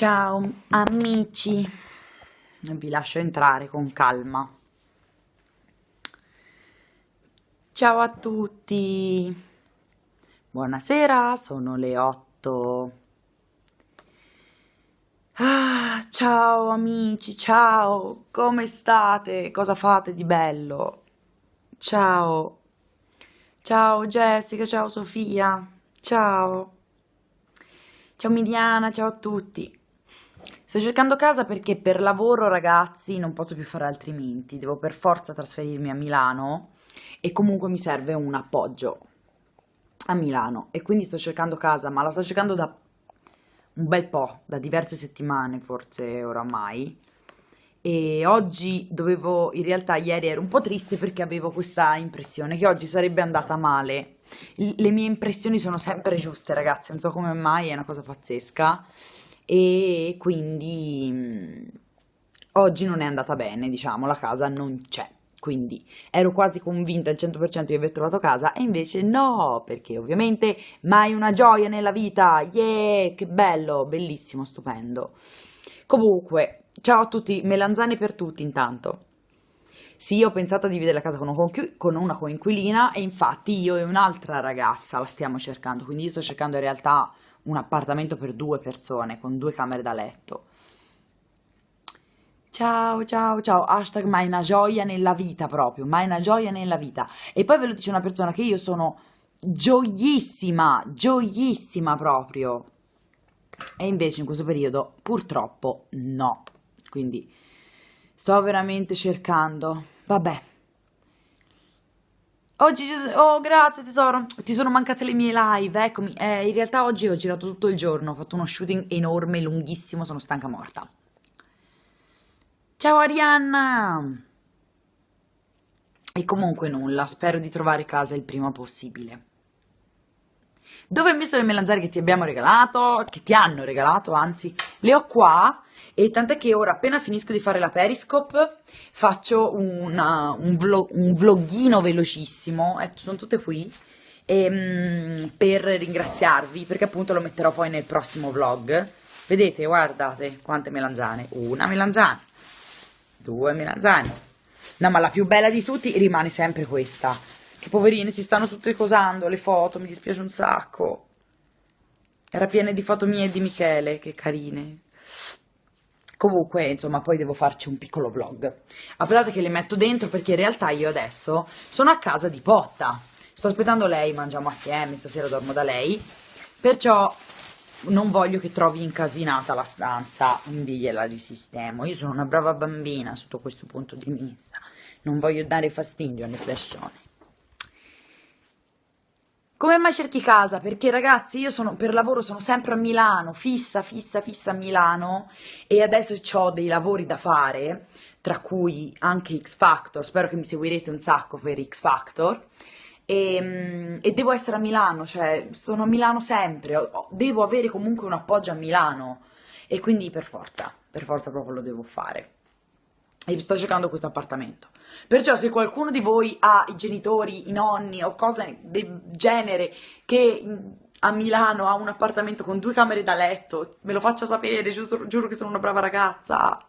Ciao amici, vi lascio entrare con calma. Ciao a tutti, buonasera, sono le 8. Ah, ciao amici, ciao, come state? Cosa fate di bello? Ciao, ciao Jessica, ciao Sofia, ciao, ciao Miliana, ciao a tutti. Sto cercando casa perché per lavoro, ragazzi, non posso più fare altrimenti. Devo per forza trasferirmi a Milano e comunque mi serve un appoggio a Milano e quindi sto cercando casa, ma la sto cercando da un bel po', da diverse settimane forse oramai. E oggi dovevo, in realtà ieri ero un po' triste perché avevo questa impressione che oggi sarebbe andata male. Le mie impressioni sono sempre giuste, ragazzi, non so come mai, è una cosa pazzesca e quindi oggi non è andata bene, diciamo, la casa non c'è. Quindi ero quasi convinta al 100% di aver trovato casa e invece no, perché ovviamente mai una gioia nella vita. Yeah, che bello, bellissimo, stupendo. Comunque, ciao a tutti, melanzane per tutti intanto. Sì, ho pensato di dividere la casa con una coinquilina e infatti io e un'altra ragazza la stiamo cercando, quindi io sto cercando in realtà un appartamento per due persone con due camere da letto. Ciao, ciao, ciao, hashtag mai una gioia nella vita proprio, mai una gioia nella vita. E poi ve lo dice una persona che io sono gioiissima, gioiissima proprio. E invece in questo periodo purtroppo no. Quindi sto veramente cercando. Vabbè, Oggi, oh grazie tesoro, ti sono mancate le mie live, eccomi, eh, in realtà oggi ho girato tutto il giorno, ho fatto uno shooting enorme, lunghissimo, sono stanca morta. Ciao Arianna! E comunque nulla, spero di trovare casa il prima possibile. Dove hai messo le melanzane che ti abbiamo regalato? Che ti hanno regalato, anzi, le ho qua e tant'è che ora appena finisco di fare la Periscope faccio una, un, vlog, un vloghino velocissimo, eh, sono tutte qui, ehm, per ringraziarvi perché appunto lo metterò poi nel prossimo vlog. Vedete, guardate quante melanzane, una melanzana, due melanzane, no ma la più bella di tutti rimane sempre questa, che poverine si stanno tutte cosando le foto, mi dispiace un sacco. Era piena di foto mie e di Michele, che carine. Comunque, insomma, poi devo farci un piccolo vlog. Aspettate che le metto dentro perché in realtà io adesso sono a casa di Potta. Sto aspettando lei, mangiamo assieme, stasera dormo da lei. Perciò non voglio che trovi incasinata la stanza, quindi gliela risistemo. Io sono una brava bambina sotto questo punto di vista. Non voglio dare fastidio alle persone. Come mai cerchi casa? Perché ragazzi io sono, per lavoro sono sempre a Milano, fissa, fissa, fissa a Milano e adesso ho dei lavori da fare, tra cui anche X Factor, spero che mi seguirete un sacco per X Factor. E, ehm, e devo essere a Milano, cioè sono a Milano sempre, devo avere comunque un appoggio a Milano. E quindi per forza, per forza proprio lo devo fare e sto cercando questo appartamento. Perciò se qualcuno di voi ha i genitori, i nonni o cose del genere che a Milano ha un appartamento con due camere da letto, me lo faccia sapere, giusto, giuro che sono una brava ragazza.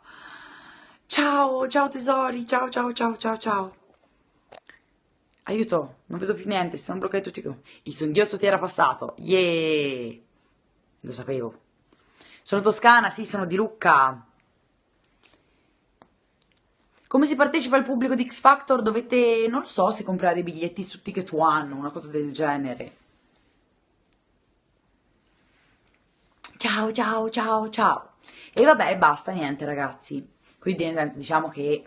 Ciao, ciao tesori, ciao, ciao, ciao, ciao, ciao. Aiuto, non vedo più niente, si sono bloccati tutti. Il singhiozzo ti era passato, yeah! Lo sapevo. Sono toscana, sì, sono di Lucca. Come si partecipa al pubblico di X Factor? Dovete, non lo so, se comprare i biglietti su Ticket One, una cosa del genere. Ciao, ciao, ciao, ciao. E vabbè, basta, niente ragazzi. Quindi diciamo che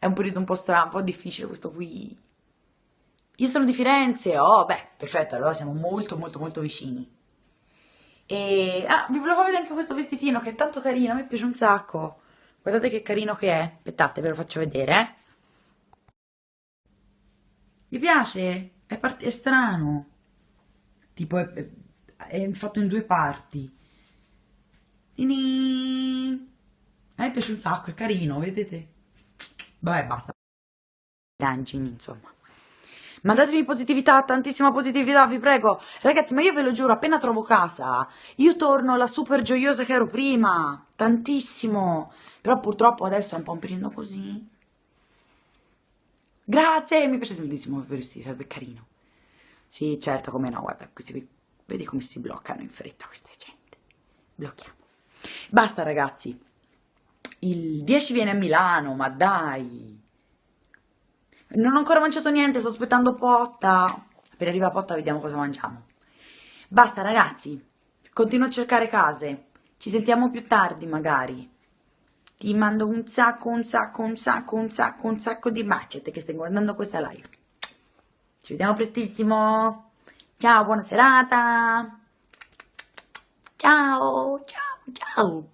è un periodo un po' strano, un po' difficile questo qui. Io sono di Firenze, oh beh, perfetto, allora siamo molto molto molto vicini. E ah, vi volevo vedere anche questo vestitino che è tanto carino, a me piace un sacco. Guardate che carino che è. Aspettate, ve lo faccio vedere. Eh. Mi piace? È, è strano. Tipo, è, è, fatto in due parti. Tini. A me piace un sacco, è carino, vedete? Vabbè, basta. Angini, insomma. Mandatemi positività, tantissima positività, vi prego. Ragazzi, ma io ve lo giuro, appena trovo casa, io torno la super gioiosa che ero prima. Tantissimo. Però purtroppo adesso è un po' un periodo così. Grazie, mi piace tantissimo il vestito, sarebbe carino. Sì, certo, come no, guarda, questi, vedi come si bloccano in fretta queste gente. Blocchiamo. Basta, ragazzi. Il 10 viene a Milano, ma dai. Non ho ancora mangiato niente, sto aspettando Potta. Appena arriva Potta vediamo cosa mangiamo. Basta ragazzi, continuo a cercare case. Ci sentiamo più tardi magari. Ti mando un sacco, un sacco, un sacco, un sacco, un sacco di baci a te che stai guardando questa live. Ci vediamo prestissimo. Ciao, buona serata. Ciao, ciao, ciao.